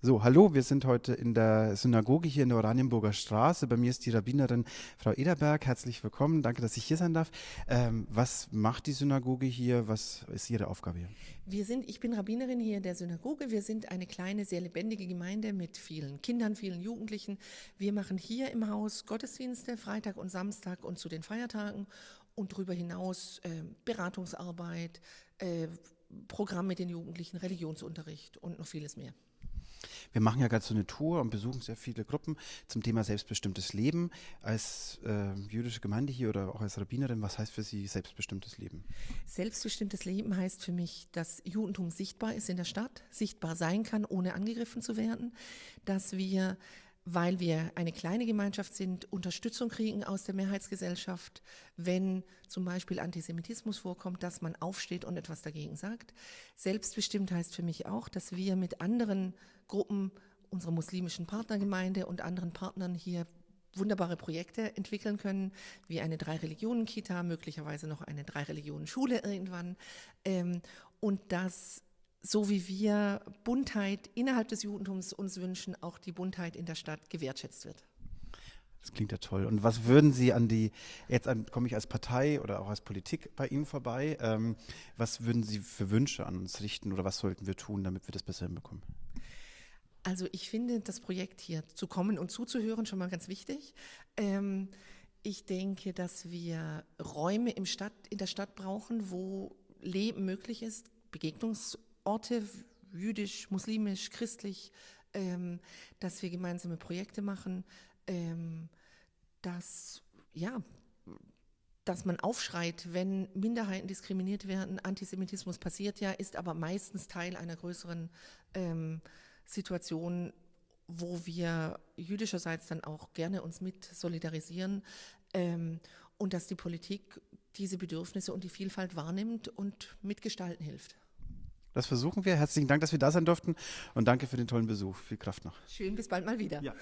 So, hallo, wir sind heute in der Synagoge hier in der Oranienburger Straße. Bei mir ist die Rabbinerin Frau Ederberg. Herzlich willkommen. Danke, dass ich hier sein darf. Ähm, was macht die Synagoge hier? Was ist Ihre Aufgabe hier? Wir sind, ich bin Rabbinerin hier in der Synagoge. Wir sind eine kleine, sehr lebendige Gemeinde mit vielen Kindern, vielen Jugendlichen. Wir machen hier im Haus Gottesdienste Freitag und Samstag und zu den Feiertagen und darüber hinaus äh, Beratungsarbeit, äh, Programm mit den Jugendlichen, Religionsunterricht und noch vieles mehr. Wir machen ja gerade so eine Tour und besuchen sehr viele Gruppen zum Thema selbstbestimmtes Leben. Als äh, jüdische Gemeinde hier oder auch als Rabbinerin, was heißt für Sie selbstbestimmtes Leben? Selbstbestimmtes Leben heißt für mich, dass Judentum sichtbar ist in der Stadt, sichtbar sein kann, ohne angegriffen zu werden, dass wir weil wir eine kleine Gemeinschaft sind, Unterstützung kriegen aus der Mehrheitsgesellschaft, wenn zum Beispiel Antisemitismus vorkommt, dass man aufsteht und etwas dagegen sagt. Selbstbestimmt heißt für mich auch, dass wir mit anderen Gruppen, unserer muslimischen Partnergemeinde und anderen Partnern hier wunderbare Projekte entwickeln können, wie eine Drei-Religionen-Kita, möglicherweise noch eine Drei-Religionen-Schule irgendwann. Ähm, und dass so wie wir Buntheit innerhalb des Judentums uns wünschen, auch die Buntheit in der Stadt gewertschätzt wird. Das klingt ja toll. Und was würden Sie an die, jetzt komme ich als Partei oder auch als Politik bei Ihnen vorbei, ähm, was würden Sie für Wünsche an uns richten oder was sollten wir tun, damit wir das besser hinbekommen? Also ich finde das Projekt hier zu kommen und zuzuhören schon mal ganz wichtig. Ähm, ich denke, dass wir Räume im Stadt, in der Stadt brauchen, wo Leben möglich ist, Begegnungs- Orte, jüdisch, muslimisch, christlich, ähm, dass wir gemeinsame Projekte machen, ähm, dass, ja, dass man aufschreit, wenn Minderheiten diskriminiert werden. Antisemitismus passiert ja, ist aber meistens Teil einer größeren ähm, Situation, wo wir jüdischerseits dann auch gerne uns mit solidarisieren ähm, und dass die Politik diese Bedürfnisse und die Vielfalt wahrnimmt und mitgestalten hilft. Das versuchen wir. Herzlichen Dank, dass wir da sein durften und danke für den tollen Besuch. Viel Kraft noch. Schön, bis bald mal wieder. Ja.